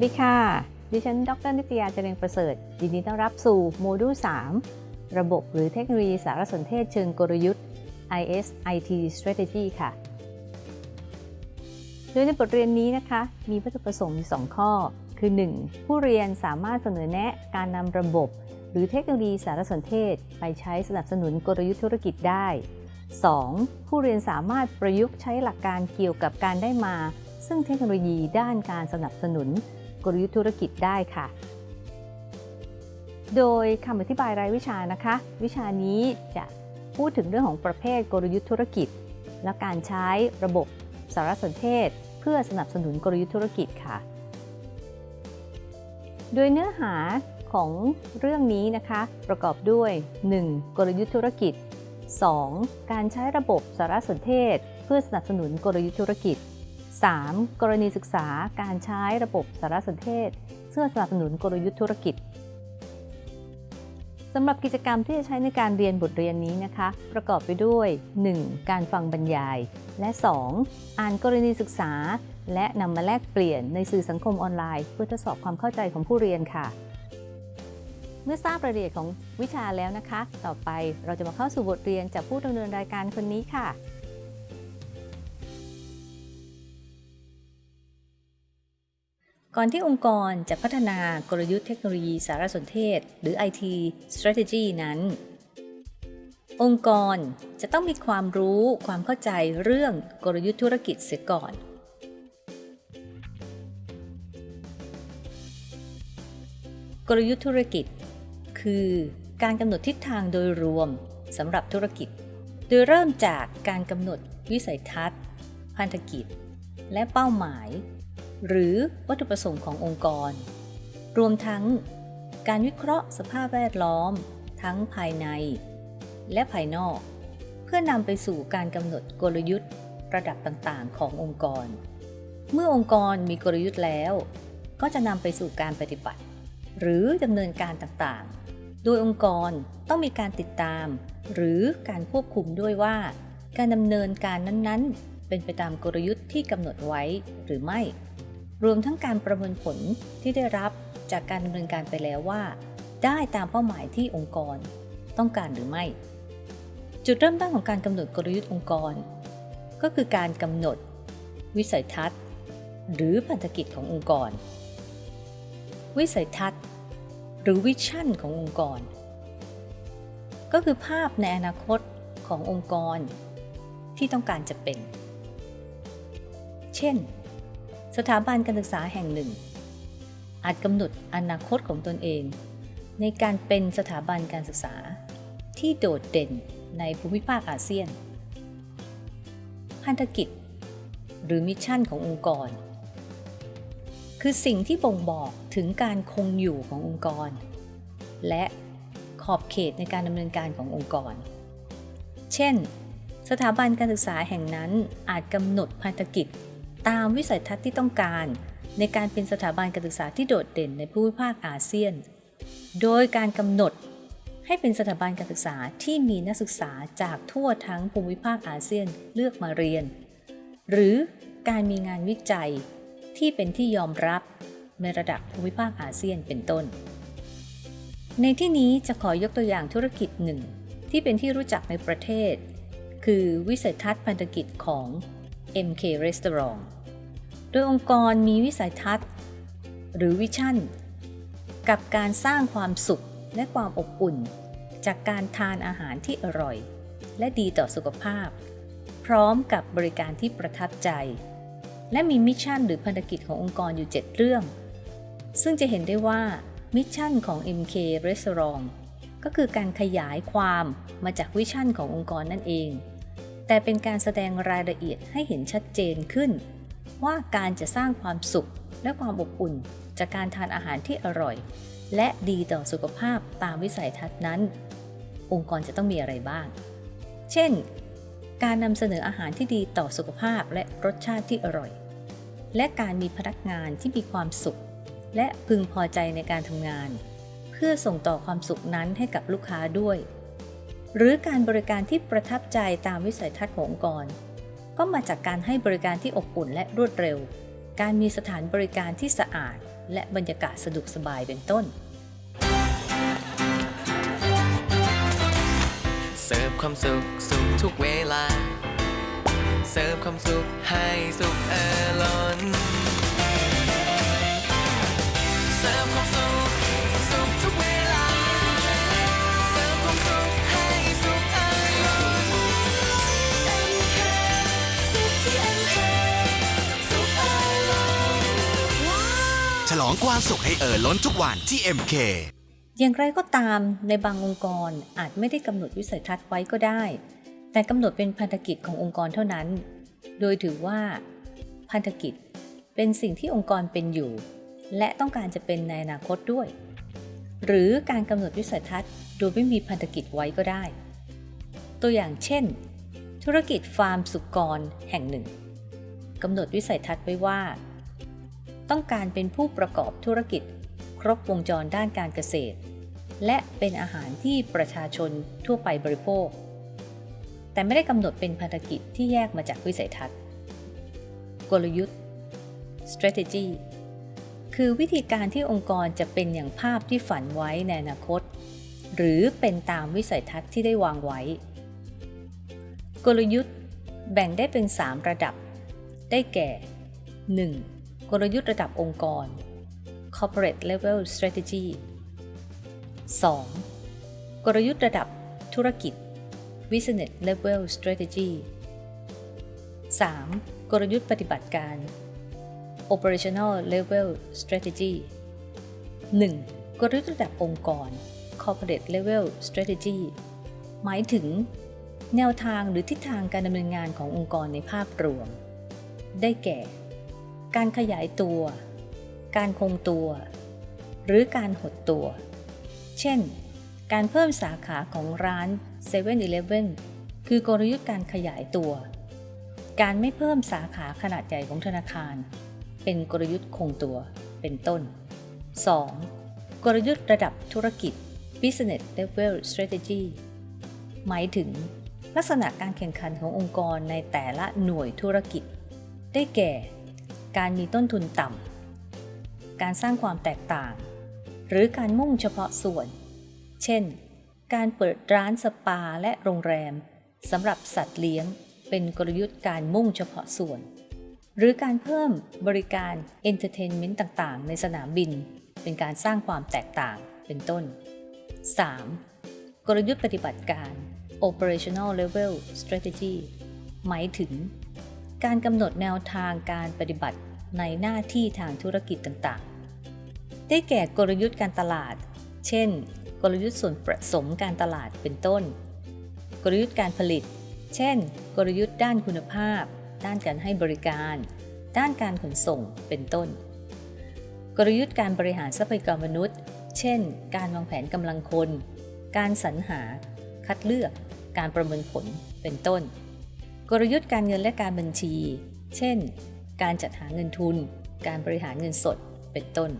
วัสดีค่ะ ดิฉัน ดรนิตยาเจริญประเสริฐ ยินดีต้อนรับสู่โมดูล 3 ระบบหรือเทคโนโลยีสารสนเทศเชิงกลยุทธ์ IS IT Strategy ค่ะ โดยในบทเรียนนี้นะคะ มีวัตถุประสงค์อยู่2ข้อ คือ 1. ผู้เรียนสามารถเสนอแนะการนำระบบ หรือเทคโนโลยีสารสนเทศ ไปใช้สนับสนุนกลยุทธ์ธุรกิจได้ 2. ผู้เรียนสามารถประยุกต์ใช้หลักการเกี่ยวกับการได้มา ซึ่งเทคโนโลยีด้านการสนับสนุนกลยุทธ์ธุรกิจได้ค่ะ โดยคำอธิบายรายวิชานะคะ วิชานี้จะพูดถึงเรื่องของประเภทกลยุทธ์ธุรกิจ และการใช้ระบบสารสนเทศ เพื่อสนับสนุนกลยุทธ์ธุรกิจค่ะ โดยเนื้อหาของเรื่องนี้นะคะ ประกอบด้วย 1. กลยุทธ์ธุรกิจ 2. การใช้ระบบสารสนเทศ เพื่อสนับสนุนกลยุทธ์ธุรกิจ 3. กรณีศึกษาการใช้ระบบสารสนเทศเพื่อสนับสนุนกลยุทธ์ธุรกิจสำหรับกิจกรรมที่จะใช้ในการเรียนบทเรียนนี้นะคะ ประกอบไปด้วย 1. การฟังบรรยาย และ 2. อ่านกรณีศึกษา และนำมาแลกเปลี่ยนในสื่อสังคมออนไลน์ เพื่อทดสอบความเข้าใจของผู้เรียนค่ะ เมื่อทราบรายละเอียดของวิชาแล้วนะคะ ต่อไปเราจะมาเข้าสู่บทเรียนจากผู้ดำเนินรายการคนนี้ค่ะ ก่อนที่องค์กรจะพัฒนากลยุทธ์เทคโนโลยีสารสนเทศ หรือ IT strategy นั้น องค์กรจะต้องมีความรู้ความเข้าใจเรื่องกลยุทธ์ธุรกิจเสียก่อนกลยุทธ์ธุรกิจ คือการกำหนดทิศทางโดยรวมสำหรับธุรกิจ โดยเริ่มจากการกำหนดวิสัยทัศน์ พันธกิจ และเป้าหมาย หรือวัตถุประสงค์ขององค์กร รวมทั้งการวิเคราะห์สภาพแวดล้อม ทั้งภายใน และภายนอก เพื่อนำไปสู่การกำหนดกลยุทธ์ระดับต่างๆ ขององค์กร เมื่อองค์กรมีกลยุทธ์แล้ว ก็จะนำไปสู่การปฏิบัติ หรือดำเนินการต่างๆ โดยองค์กรต้องมีการติดตาม หรือการควบคุมด้วยว่า การดำเนินการนั้นๆ เป็นไปตามกลยุทธ์ที่กำหนดไว้หรือไม่ รวมทั้งการประเมินผลที่ได้รับจากการดำเนินการไปแล้วว่า ได้ตามเป้าหมายที่องค์กร ต้องการหรือไม่ จุดเริ่มต้นของการกำหนดกลยุทธ์องค์กร ก็คือการกำหนด วิสัยทัศน์ หรือพันธกิจขององค์กร วิสัยทัศน์ หรือวิชั่นขององค์กร ก็คือภาพในอนาคตขององค์กร ที่ต้องการจะเป็น เช่น สถาบันการศึกษาแห่งหนึ่ง อาจกำหนดอนาคตของตนเอง ในการเป็นสถาบันการศึกษา ที่โดดเด่นในภูมิภาคอาเซียน พันธกิจ หรือมิชชั่นขององค์กร คือสิ่งที่บ่งบอกถึงการคงอยู่ขององค์กร และขอบเขตในการดำเนินการขององค์กร เช่น สถาบันการศึกษาแห่งนั้นอาจกำหนดพันธกิจ ตามวิสัยทัศน์ที่ต้องการ ในการเป็นสถาบันการศึกษาที่โดดเด่นในภูมิภาคอาเซียน โดยการกำหนดให้เป็นสถาบันการศึกษาที่มีนักศึกษาจากทั่วทั้งภูมิภาคอาเซียนเลือกมาเรียน หรือการมีงานวิจัยที่เป็นที่ยอมรับในระดับภูมิภาคอาเซียนเป็นต้น ในที่นี้จะขอยกตัวอย่างธุรกิจหนึ่งที่เป็นที่รู้จักในประเทศ คือวิสัยทัศน์พันธกิจของ MK Restaurant โดยองค์กรมีวิสัยทัศน์ หรือ vision กับการสร้างความสุขและความอบอุ่น จากการทานอาหารที่อร่อย และดีต่อสุขภาพ พร้อมกับบริการที่ประทับใจ และมี mission หรือพันธกิจขององค์กรอยู่ 7 เรื่อง ซึ่งจะเห็นได้ว่า mission ของ MK Restaurant ก็คือการขยายความมาจาก vision ขององค์กรนั่นเอง แต่เป็นการแสดงรายละเอียดให้เห็นชัดเจนขึ้น ว่าการจะสร้างความสุขและความอบอุ่น จากการทานอาหารที่อร่อย และดีต่อสุขภาพตามวิสัยทัศน์นั้น องค์กรจะต้องมีอะไรบ้าง เช่น การนำเสนออาหารที่ดีต่อสุขภาพและรสชาติที่อร่อย และการมีพนักงานที่มีความสุข และพึงพอใจในการทำงาน เพื่อส่งต่อความสุขนั้นให้กับลูกค้าด้วย หรือการบริการที่ประทับใจตามวิสัยทัศน์ขององค์กร ก็มาจากการให้บริการที่อบอุ่นและรวดเร็ว การมีสถานบริการที่สะอาด และบรรยากาศสะดวกสบายเป็นต้น เสิร์ฟความสุขสุขทุกเวลา เสิร์ฟความสุขให้สุขเออล้น เสิร์ฟความสุขสุข องความสุขให้เอ่อล้นทุกวันที่ MK อย่างไรก็ตามในบางองค์กรอาจไม่ได้กำหนดวิสัยทัศน์ไว้ก็ได้ แต่กำหนดเป็นพันธกิจขององค์กรเท่านั้น โดยถือว่า พันธกิจเป็นสิ่งที่องค์กรเป็นอยู่ และต้องการจะเป็นในอนาคตด้วย หรือการกำหนดวิสัยทัศน์โดยไม่มีพันธกิจไว้ก็ได้ ตัวอย่างเช่น ธุรกิจฟาร์มสุกรแห่งหนึ่งกำหนดวิสัยทัศน์ไว้ว่า ต้องการเป็นผู้ประกอบธุรกิจ ครบวงจรด้านการเกษตร และเป็นอาหารที่ประชาชนทั่วไปบริโภค แต่ไม่ได้กำหนดเป็นภารกิจที่แยกมาจากวิสัยทัศน์ กลยุทธ์ strategy คือวิธีการที่องค์กรจะเป็นอย่างภาพที่ฝันไว้ในอนาคต หรือเป็นตามวิสัยทัศน์ที่ได้วางไว้ กลยุทธ์แบ่งได้เป็น 3 ระดับ ได้แก่ 1. กลยุทธ์ระดับองค์กร corporate level strategy 2. กลยุทธ์ระดับธุรกิจ business level strategy 3. กลยุทธ์ปฏิบัติการ operational level strategy 1. กลยุทธ์ระดับองค์กร corporate level strategy หมายถึง แนวทางหรือทิศทางการดำเนินงานขององค์กรในภาพรวม ได้แก่ การขยายตัว การคงตัว หรือการหดตัว เช่น การเพิ่มสาขาของร้าน7 e เ e ่ e อคือกลยุทธ์การขยายตัว การไม่เพิ่มสาขาขนาดใหญ่ของธนาคาร เป็นกลยุทธ์คงตัว เป็นต้น 2. กลยุทธ์ระดับธุรกิจ business level strategy หมายถึง ลักษณะการแข่งขันขององค์กรในแต่ละหน่วยธุรกิจ ได้แก่ การมีต้นทุนต่ำ การสร้างความแตกต่าง หรือการมุ่งเฉพาะส่วน เช่น การเปิดร้านสปาและโรงแรมสำหรับสัตว์เลี้ยง เป็นกลยุทธ์การมุ่งเฉพาะส่วน หรือการเพิ่มบริการ entertainment ต่างๆ ในสนามบิน เป็นการสร้างความแตกต่างเป็นต้น 3. กลยุทธ์ปฏิบัติการ operational level strategy หมายถึง การกำหนดแนวทางการปฏิบัติในหน้าที่ทางธุรกิจต่างๆ ได้แก่กลยุทธ์การตลาด เช่น กลยุทธ์ส่วนผสมการตลาดเป็นต้น กลยุทธ์การผลิต เช่น กลยุทธ์ด้านคุณภาพ ด้านการให้บริการ ด้านการขนส่งเป็นต้น กลยุทธ์การบริหารทรัพยากรมนุษย์ เช่น การวางแผนกำลังคน การสรรหา คัดเลือก การประเมินผลเป็นต้น กลยุทธ์การเงินและการบัญชี เช่น การจัดหาเงินทุน การบริหารเงินสด เป็นต้น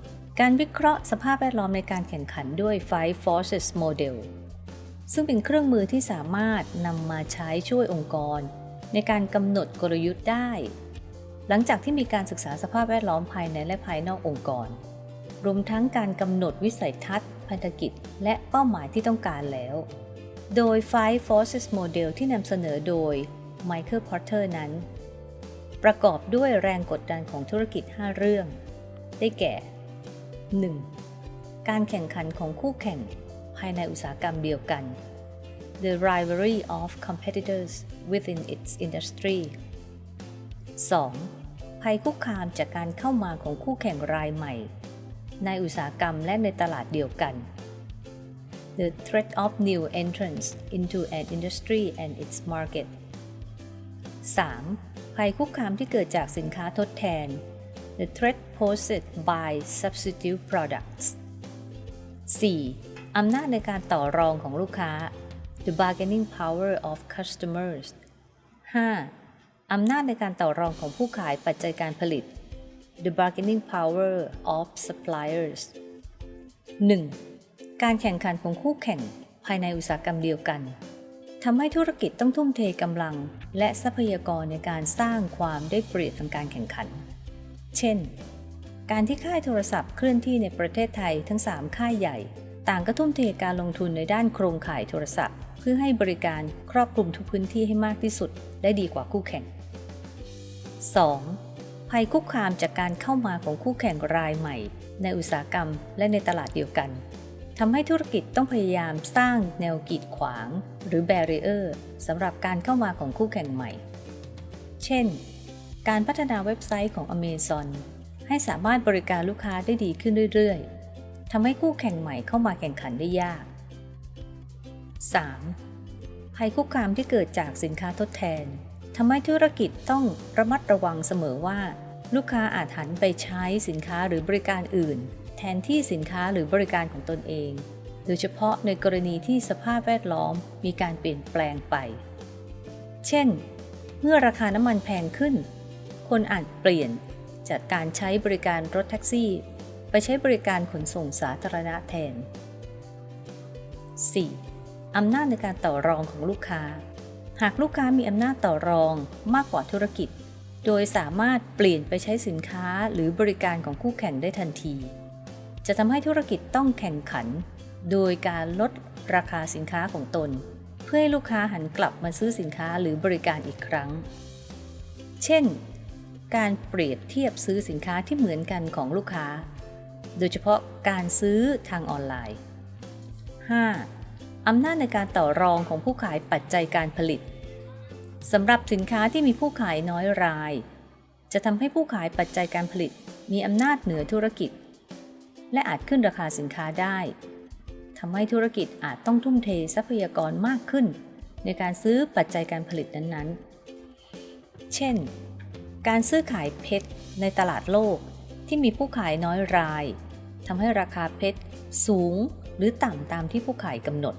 การวิเคราะห์สภาพแวดล้อมในการแข่งขันด้วย Five Forces Model ซึ่งเป็นเครื่องมือที่สามารถนำมาใช้ช่วยองค์กร ในการกำหนดกลยุทธ์ได้ หลังจากที่มีการศึกษาสภาพแวดล้อมภายในและภายนอกองค์กร รวมทั้งการกำหนดวิสัยทัศน์ พันธกิจ และเป้าหมายที่ต้องการแล้ว โดย Five Forces Model ที่นำเสนอโดย Michael Porter นั้น ประกอบด้วยแรงกดดันของธุรกิจ 5 เรื่อง ได้แก่ 1. การแข่งขันของคู่แข่งภายในอุตสาหกรรมเดียวกัน The rivalry of competitors within its industry 2. ภัยคุกคามจากการเข้ามาของคู่แข่งรายใหม่ ในอุตสาหกรรมและในตลาดเดียวกัน The threat of new entrants into an industry and its market 3. ภัยคุกคามที่เกิดจากสินค้าทดแทน The threat posed by substitute products 4. อำนาจในการต่อรองของลูกค้า The bargaining power of customers 5. อำนาจในการต่อรองของผู้ขายปัจจัยการผลิต The bargaining power of suppliers 1. การแข่งขันของคู่แข่งภายในอุตสาหกรรมเดียวกัน ทำให้ธุรกิจต้องทุ่มเทกำลัง และทรัพยากรในการสร้างความได้เปรียบทางการแข่งขัน เช่น การที่ค่ายโทรศัพท์เคลื่อนที่ในประเทศไทยทั้ง 3 ค่ายใหญ่ ต่างก็ทุ่มเทการลงทุนในด้านโครงข่ายโทรศัพท์ เพื่อให้บริการครอบคลุมทุกพื้นที่ให้มากที่สุดและดีกว่าคู่แข่ง 2. ภัยคุกคามจากการเข้ามาของคู่แข่งรายใหม่ ในอุตสาหกรรมและในตลาดเดียวกัน ทำให้ธุรกิจต้องพยายามสร้างแนวกีดขวาง หรือ barrier สำหรับการเข้ามาของคู่แข่งใหม่ เช่น การพัฒนาเว็บไซต์ของ Amazon ให้สามารถบริการลูกค้าได้ดีขึ้นเรื่อยๆ ทำให้คู่แข่งใหม่เข้ามาแข่งขันได้ยาก 3. ภัยคุกคามที่เกิดจากสินค้าทดแทนทำให้ธุรกิจต้องระมัดระวังเสมอว่า ลูกค้าอาจหันไปใช้สินค้าหรือบริการอื่น แทนที่สินค้าหรือบริการของตนเอง โดยเฉพาะในกรณีที่สภาพแวดล้อมมีการเปลี่ยนแปลงไป เช่น เมื่อราคาน้ำมันแพงขึ้น คนอาจเปลี่ยนจากการใช้บริการรถแท็กซี่ ไปใช้บริการขนส่งสาธารณะแทน 4. อำนาจในการต่อรองของลูกค้า หากลูกค้ามีอำนาจต่อรองมากกว่าธุรกิจ โดยสามารถเปลี่ยนไปใช้สินค้าหรือบริการของคู่แข่งได้ทันที จะทำให้ธุรกิจต้องแข่งขัน โดยการลดราคาสินค้าของตน เพื่อให้ลูกค้าหันกลับมาซื้อสินค้าหรือบริการอีกครั้ง เช่น การเปรียบเทียบซื้อสินค้าที่เหมือนกันของลูกค้า โดยเฉพาะการซื้อทางออนไลน์ 5. อำนาจในการต่อรองของผู้ขายปัจจัยการผลิตสำหรับสินค้าที่มีผู้ขายน้อยราย จะทำให้ผู้ขายปัจจัยการผลิต มีอำนาจเหนือธุรกิจ และอาจขึ้นราคาสินค้าได้ทำให้ธุรกิจอาจต้องทุ่มเททรัพยากรมากขึ้น ในการซื้อปัจจัยการผลิตนั้นๆ เช่น การซื้อขายเพชรในตลาดโลกที่มีผู้ขายน้อยรายทำให้ราคาเพชรสูงหรือต่ำตามที่ผู้ขายกำหนด